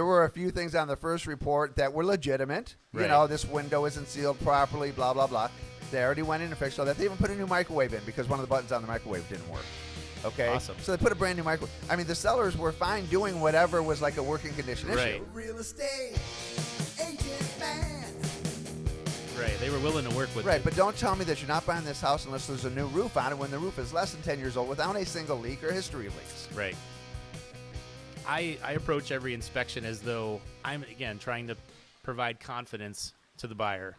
There were a few things on the first report that were legitimate. You know, this window isn't sealed properly, blah, blah, blah. They already went in and fixed all that. They even put a new microwave in because one of the buttons on the microwave didn't work. Okay? Awesome. So they put a brand new microwave. I mean, the sellers were fine doing whatever was like a working condition issue. Right. Real estate agent man. Right. They were willing to work with Right, it. but don't tell me that you're not buying this house unless there's a new roof on it when the roof is less than 10 years old without a single leak or history of leaks. Right. I I approach every inspection as though I'm again trying to provide confidence to the buyer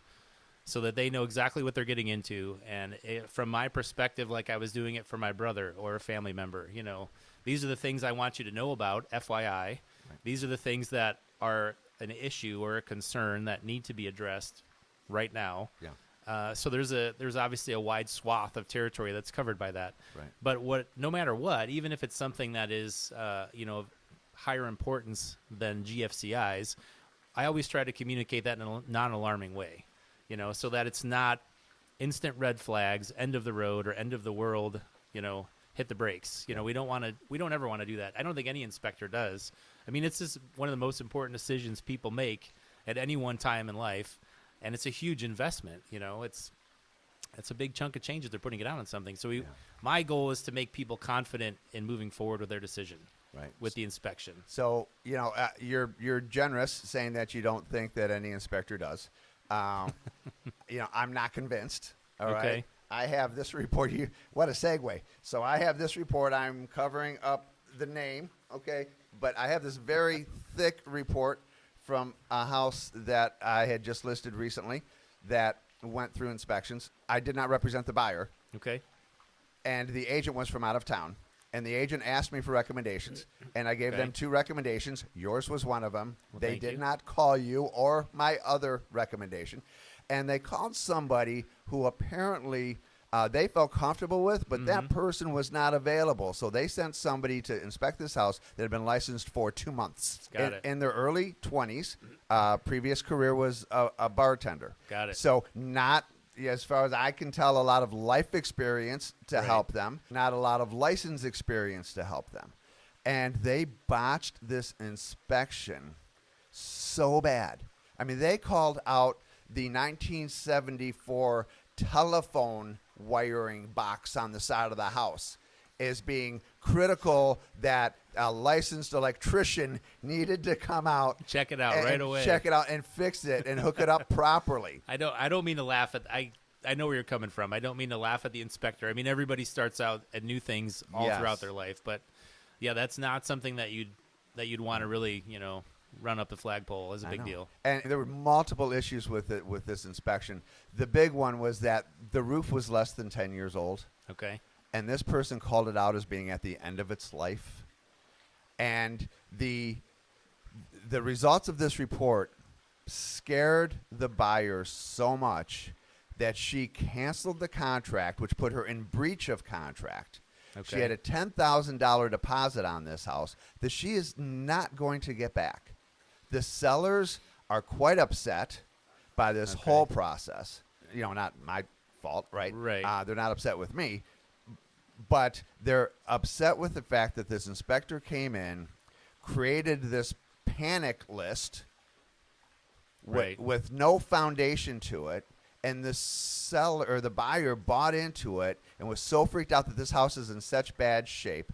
so that they know exactly what they're getting into and it, from my perspective like I was doing it for my brother or a family member, you know, these are the things I want you to know about, FYI. These are the things that are an issue or a concern that need to be addressed right now. Yeah. Uh, so there's a there's obviously a wide swath of territory that's covered by that. Right. But what no matter what, even if it's something that is uh, you know higher importance than GFCI's, I always try to communicate that in a non-alarming way. You know, so that it's not instant red flags, end of the road or end of the world. You know, hit the brakes. You know, we don't want to. We don't ever want to do that. I don't think any inspector does. I mean, it's just one of the most important decisions people make at any one time in life, and it's a huge investment. You know, it's it's a big chunk of change that they're putting it out on something. So we, my goal is to make people confident in moving forward with their decision Right. with the inspection. So you know uh, you're you're generous saying that you don't think that any inspector does. Um, you know I'm not convinced. All right. Okay. I have this report. You what a segue. So I have this report. I'm covering up the name. Okay, but I have this very thick report from a house that I had just listed recently that went through inspections. I did not represent the buyer Okay. and the agent was from out of town. And the agent asked me for recommendations, and I gave Okay. them two recommendations. Yours was one of them. Well, they did you. not call you or my other recommendation, and they called somebody who apparently uh, they felt comfortable with, but that Mm-hmm. person was not available. So they sent somebody to inspect this house that had been licensed for two months. Got in, it. in their early twenties. Uh, previous career was a, a bartender. Got it. So not as far as I can tell, a lot of life experience to Right. help them, not a lot of license experience to help them. And they botched this inspection so bad. I mean, they called out the 1974 telephone wiring box on the side of the house as being critical that a licensed electrician needed to come out Check it out right away. check it out and fix it and hook it up properly I don't. I don't mean to laugh at. I. I know where you're coming from. I don't mean to laugh at the inspector. I mean everybody starts out at new things all Yes. throughout their life, but yeah, that's not something that you'd that you'd want to really you know run up the flagpole as a big deal. And there were multiple issues with it with this inspection. The big one was that the roof was less than 10 years old, Okay. And this person called it out as being at the end of its life. And the the results of this report scared the buyer so much that she canceled the contract, which put her in breach of contract. She had a $10,000 deposit on this house that she is not going to get back. The sellers are quite upset by this Okay. whole process. You know, not my fault, right? Right. Uh, they're not upset with me, but they're upset with the fact that this inspector came in, created this panic list wi- Right. with no foundation to it, and the seller or the buyer bought into it and was so freaked out that this house is in such bad shape.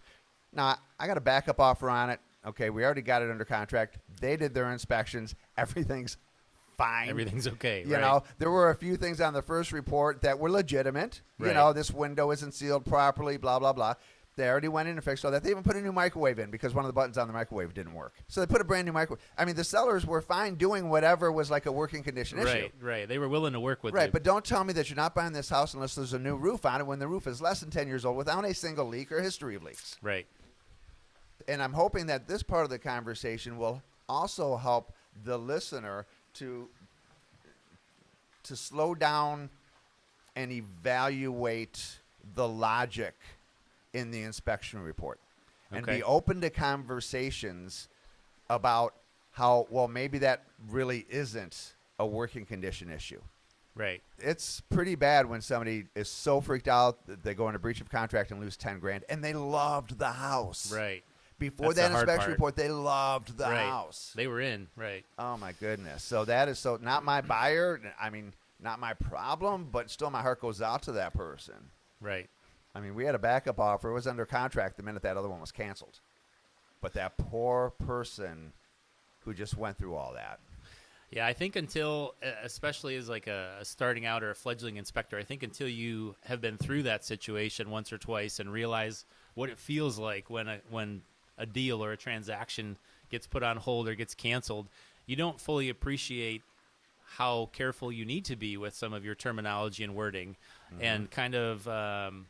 Now, I got a backup offer on it. Okay, we already got it under contract. They did their inspections. Everything's fine. Everything's okay. You right? know, there were a few things on the first report that were legitimate. You know, this window isn't sealed properly, blah, blah, blah. They already went in and fixed all that. They even put a new microwave in because one of the buttons on the microwave didn't work. So they put a brand new microwave. I mean, the sellers were fine doing whatever was like a working condition issue. Right. Right. They were willing to work with Right, you. but don't tell me that you're not buying this house unless there's a new roof on it when the roof is less than 10 years old without a single leak or history of leaks. right. And I'm hoping that this part of the conversation will also help the listener to to slow down and evaluate the logic in the inspection report and Okay. be open to conversations about how well maybe that really isn't a working condition issue Right. it's pretty bad when somebody is so freaked out that they go into breach of contract and lose 10 grand and they loved the house Right. Before That's the that hard inspection part. report, they loved the right. house. They were in, right. Oh my goodness. So that is so not my buyer. I mean, not my problem, but still my heart goes out to that person. Right. I mean, we had a backup offer. It was under contract the minute that other one was canceled. But that poor person who just went through all that. Yeah, I think until, especially as like a, a starting out or a fledgling inspector, I think until you have been through that situation once or twice and realize what it feels like when a when a deal or a transaction gets put on hold or gets canceled, you don't fully appreciate how careful you need to be with some of your terminology and wording, and kind of um,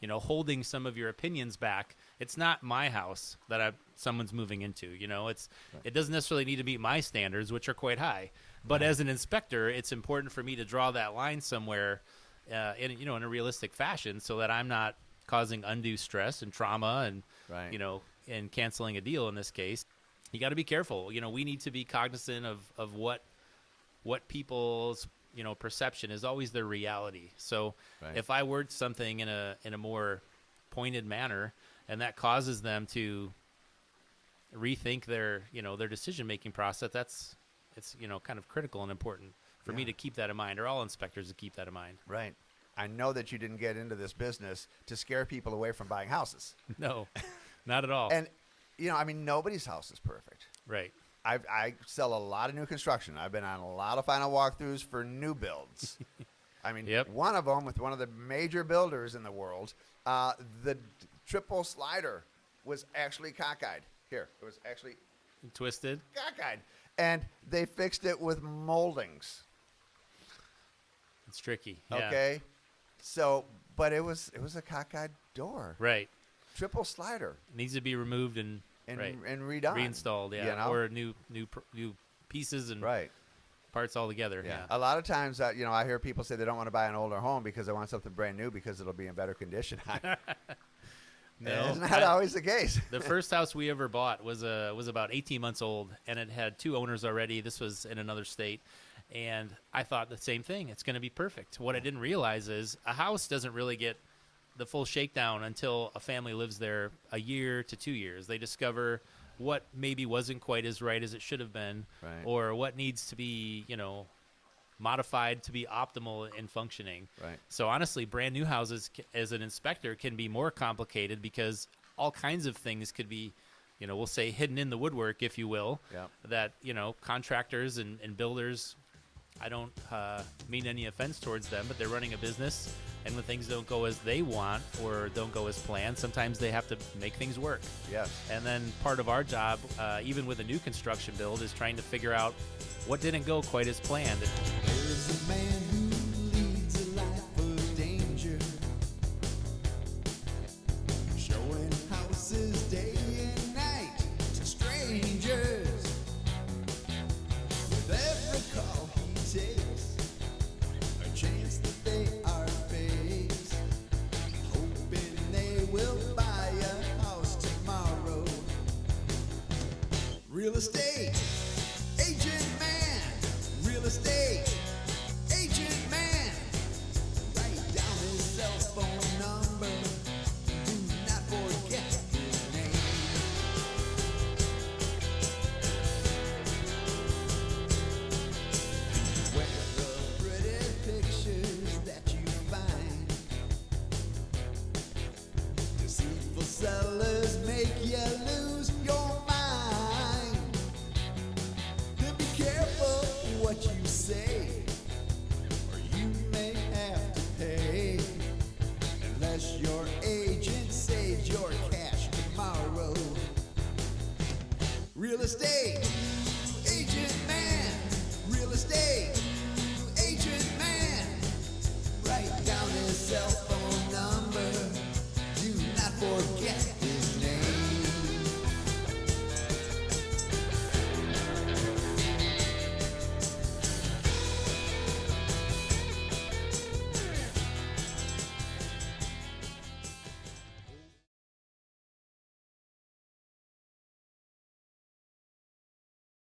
you know holding some of your opinions back. It's not my house that I someone's moving into. You know, it's it doesn't necessarily need to meet my standards, which are quite high. But as an inspector, it's important for me to draw that line somewhere, uh, in you know in a realistic fashion, so that I'm not causing undue stress and trauma and Right. you know and canceling a deal in this case. You got to be careful. You know, we need to be cognizant of of what what people's you know perception is always their reality. So Right. if I word something in a in a more pointed manner, and that causes them to rethink their you know their decision making process, that's it's you know kind of critical and important for me to keep that in mind, or all inspectors to keep that in mind. Right. I know that you didn't get into this business to scare people away from buying houses. No, not at all. And, you know, I mean, nobody's house is perfect. right. I, I sell a lot of new construction. I've been on a lot of final walkthroughs for new builds. I mean, Yep. one of them with one of the major builders in the world, uh, the triple slider was actually cockeyed. Here, it was actually Twisted. cockeyed. And they fixed it with moldings. It's tricky. Yeah. Okay. So, but it was it was a cockeyed door, Right. Triple slider, needs to be removed and, and right. and redone, reinstalled. Yeah. You know? Or new new new pieces and right. parts all together. Yeah. Yeah. A lot of times, uh, you know, I hear people say they don't want to buy an older home because they want something brand new because it'll be in better condition. No, Isn't I- always the case? the first house we ever bought was uh, was about 18 months old, and it had two owners already. This was in another state, and I thought the same thing. It's going to be perfect. What I didn't realize is a house doesn't really get the full shakedown until a family lives there a year to two years. They discover what maybe wasn't quite as right as it should have been, Right. or what needs to be, you know, modified to be optimal in functioning. Right. So honestly, brand new houses as an inspector can be more complicated because all kinds of things could be, you know, we'll say hidden in the woodwork, if you will. Yep. That you know, contractors and, and builders. I don't uh, mean any offense towards them, but they're running a business, and when things don't go as they want or don't go as planned, sometimes they have to make things work. yes. And then part of our job, uh, even with a new construction build, is trying to figure out what didn't go quite as planned. Saves your